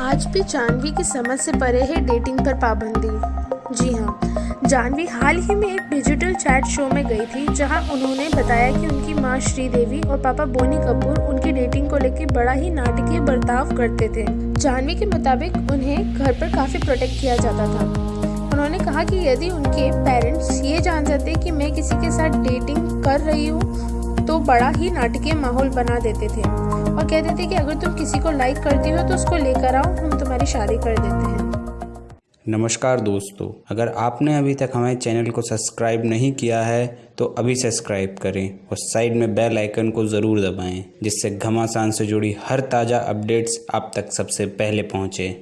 आज भी जानवी की समझ से परे है डेटिंग पर पाबंदी। जी हाँ जानवी हाल ही में एक डिजिटल चैट शो में गई थी, जहाँ उन्होंने बताया कि उनकी माँ श्रीदेवी और पापा बोनी कपूर उनकी डेटिंग को लेकर बड़ा ही नाटकीय बर्ताव करते थे। जानवी के मुताबिक उन्हें घर पर काफ़ी प्रोटेक्ट किया जाता था। उन्होंने कहा कि यदि उनके पेरेंट्स ये जान जाते कि मैं किसी के साथ डेटिंग कर रही हूँ तो बड़ा ही नाटकीय माहौल बना देते थे। और कहते थे कि अगर तुम किसी को लाइक करती हो तो उसको लेकर आओ, हम तुम्हारी शादी कर देते हैं। नमस्कार दोस्तों, अगर आपने अभी तक हमारे चैनल को सब्सक्राइब नहीं किया है तो अभी सब्सक्राइब करें और साइड में बेल आइकन को ज़रूर दबाएँ, जिससे घमासान से जुड़ी हर ताज़ा अपडेट्स आप तक सबसे पहले पहुँचें।